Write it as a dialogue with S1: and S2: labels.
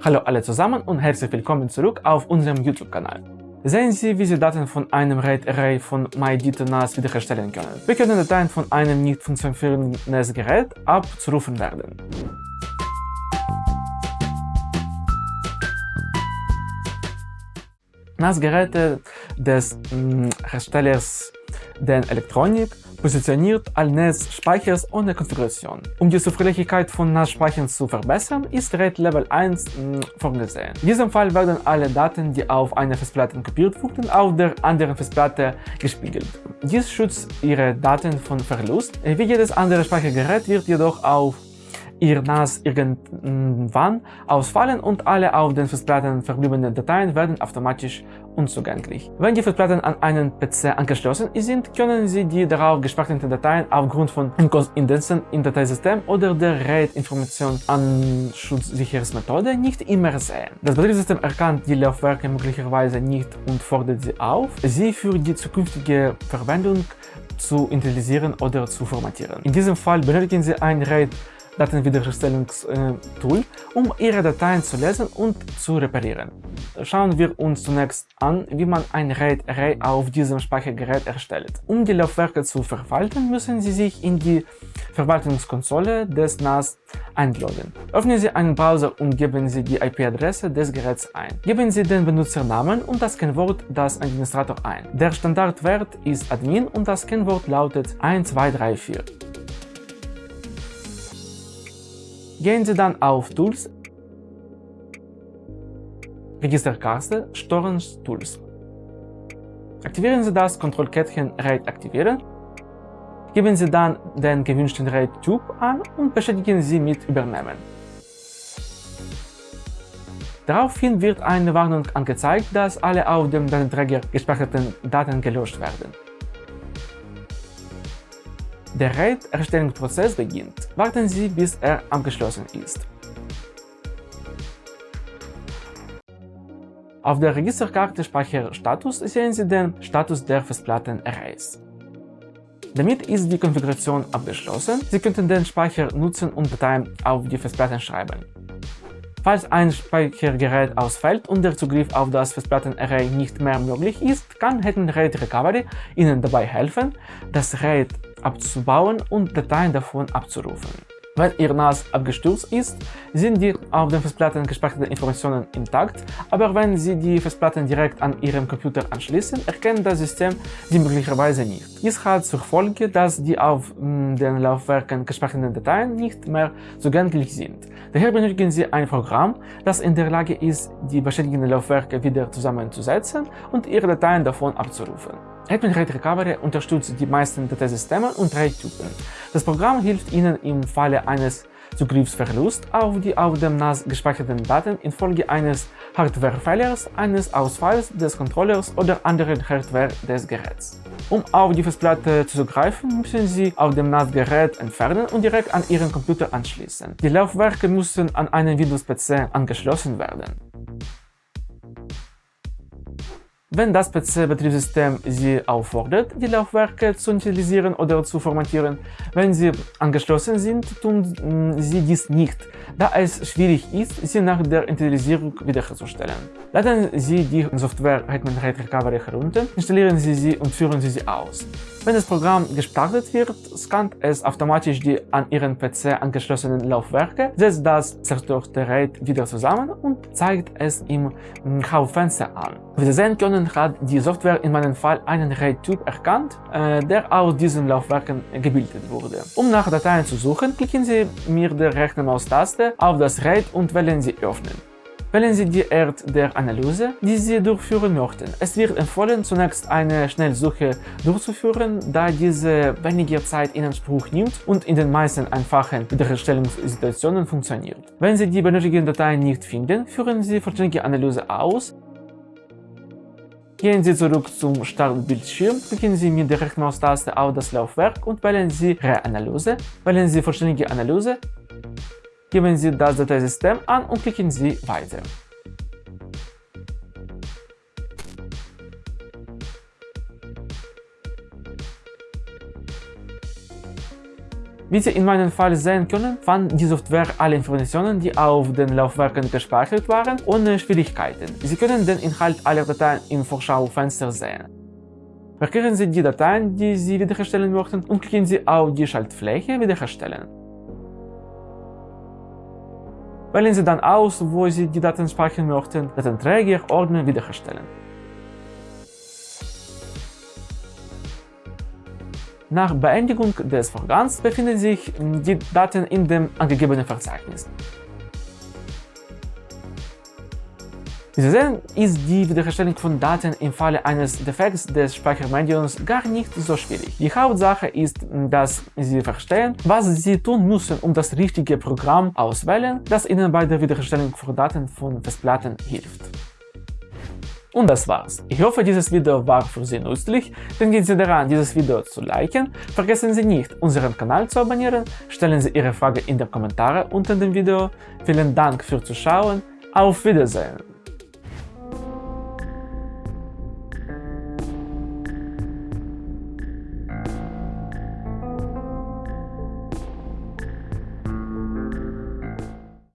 S1: Hallo alle zusammen und herzlich willkommen zurück auf unserem YouTube-Kanal. Sehen Sie, wie Sie Daten von einem RAID-Array von MyDito-NAS wiederherstellen können. Wir können Dateien von einem nicht funktionierenden NAS-Gerät abzurufen werden. NAS-Geräte des mm, Herstellers den Elektronik positioniert als NAS-Speichers ohne Konfiguration. Um die Zuverlässigkeit von NAS-Speichern zu verbessern, ist RAID Level 1 mh, vorgesehen. In diesem Fall werden alle Daten, die auf einer Festplatte kopiert wurden, auf der anderen Festplatte gespiegelt. Dies schützt Ihre Daten von Verlust. Wie jedes andere Speichergerät wird jedoch auf ihr NAS irgendwann ausfallen und alle auf den Festplatten verbliebenen Dateien werden automatisch unzugänglich. Wenn die Festplatten an einen PC angeschlossen sind, können Sie die darauf gespeicherten Dateien aufgrund von Inkoinzidenzen im Dateisystem oder der RAID-Information-Anschutzsicherungsmethode nicht immer sehen. Das Betriebssystem erkannt die Laufwerke möglicherweise nicht und fordert sie auf, sie für die zukünftige Verwendung zu initialisieren oder zu formatieren. In diesem Fall benötigen Sie ein RAID Datenwiederherstellungstool, um Ihre Dateien zu lesen und zu reparieren. Schauen wir uns zunächst an, wie man ein RAID-Array auf diesem Speichergerät erstellt. Um die Laufwerke zu verwalten, müssen Sie sich in die Verwaltungskonsole des NAS einloggen. Öffnen Sie einen Browser und geben Sie die IP-Adresse des Geräts ein. Geben Sie den Benutzernamen und das Kennwort des Administrator ein. Der Standardwert ist Admin und das Kennwort lautet 1234. Gehen Sie dann auf Tools, Registerkarte, Storage Tools. Aktivieren Sie das Kontrollkettchen RAID aktivieren, geben Sie dann den gewünschten RAID-Typ an und bestätigen Sie mit Übernehmen. Daraufhin wird eine Warnung angezeigt, dass alle auf dem Datenträger gespeicherten Daten gelöscht werden. Der RAID-Erstellungsprozess beginnt. Warten Sie, bis er abgeschlossen ist. Auf der Registerkarte Speicherstatus sehen Sie den Status der Festplatten-Arrays. Damit ist die Konfiguration abgeschlossen. Sie könnten den Speicher nutzen und Dateien auf die Festplatten schreiben. Falls ein Speichergerät ausfällt und der Zugriff auf das Festplattenarray nicht mehr möglich ist, kann Hidden RAID Recovery Ihnen dabei helfen, das RAID abzubauen und Dateien davon abzurufen. Wenn Ihr NAS abgestürzt ist, sind die auf den Festplatten gespeicherten Informationen intakt, aber wenn Sie die Festplatten direkt an Ihrem Computer anschließen, erkennt das System sie möglicherweise nicht. Dies hat zur Folge, dass die auf mm, den Laufwerken gespeicherten Dateien nicht mehr zugänglich sind. Daher benötigen Sie ein Programm, das in der Lage ist, die beschädigten Laufwerke wieder zusammenzusetzen und Ihre Dateien davon abzurufen. Admin RAID Recovery unterstützt die meisten Dateisysteme und RAID-Typen. Das Programm hilft Ihnen im Falle eines Zugriffsverlusts auf die auf dem NAS gespeicherten Daten infolge eines Hardwarefehlers, eines Ausfalls des Controllers oder anderen Hardware des Geräts. Um auf die Festplatte zuzugreifen, müssen Sie auf dem NAS-Gerät entfernen und direkt an Ihren Computer anschließen. Die Laufwerke müssen an einen Windows-PC angeschlossen werden. Wenn das PC-Betriebssystem Sie auffordert, die Laufwerke zu initialisieren oder zu formatieren, wenn sie angeschlossen sind, tun mm, Sie dies nicht, da es schwierig ist, sie nach der Initialisierung wiederherzustellen. Laden Sie die Software Hetman Raid Recovery herunter, installieren Sie sie und führen Sie sie aus. Wenn das Programm gestartet wird, scannt es automatisch die an Ihren PC angeschlossenen Laufwerke, setzt das zerstörte RAID wieder zusammen und zeigt es im Hauptfenster an. Wie Sie sehen können, hat die Software in meinem Fall einen RAID-Typ erkannt, äh, der aus diesen Laufwerken gebildet wurde. Um nach Dateien zu suchen, klicken Sie mit der rechten Maustaste auf das RAID und wählen Sie Öffnen. Wählen Sie die Art der Analyse, die Sie durchführen möchten. Es wird empfohlen, zunächst eine Schnellsuche durchzuführen, da diese weniger Zeit in Anspruch nimmt und in den meisten einfachen Wiederherstellungssituationen funktioniert. Wenn Sie die benötigten Dateien nicht finden, führen Sie vollständige Analyse aus. Gehen Sie zurück zum Startbildschirm, klicken Sie mit der rechten Maustaste auf das Laufwerk und wählen Sie Reanalyse, wählen Sie vollständige Analyse Geben Sie das Dateisystem an und klicken Sie Weiter. Wie Sie in meinem Fall sehen können, fand die Software alle Informationen, die auf den Laufwerken gespeichert waren, ohne Schwierigkeiten. Sie können den Inhalt aller Dateien im Vorschaufenster sehen. Markieren Sie die Dateien, die Sie wiederherstellen möchten und klicken Sie auf die Schaltfläche Wiederherstellen. Wählen Sie dann aus, wo Sie die Daten speichern möchten, Datenträger, Ordner wiederherstellen. Nach Beendigung des Vorgangs befinden sich die Daten in dem angegebenen Verzeichnis. Wie Sie sehen, ist die Wiederherstellung von Daten im Falle eines Defekts des Speichermediums gar nicht so schwierig. Die Hauptsache ist, dass Sie verstehen, was Sie tun müssen, um das richtige Programm auswählen, das Ihnen bei der Wiederherstellung von Daten von Festplatten hilft. Und das war's. Ich hoffe, dieses Video war für Sie nützlich. Denken Sie daran, dieses Video zu liken. Vergessen Sie nicht, unseren Kanal zu abonnieren. Stellen Sie Ihre Frage in die Kommentare unter dem Video. Vielen Dank fürs Zuschauen. Auf Wiedersehen.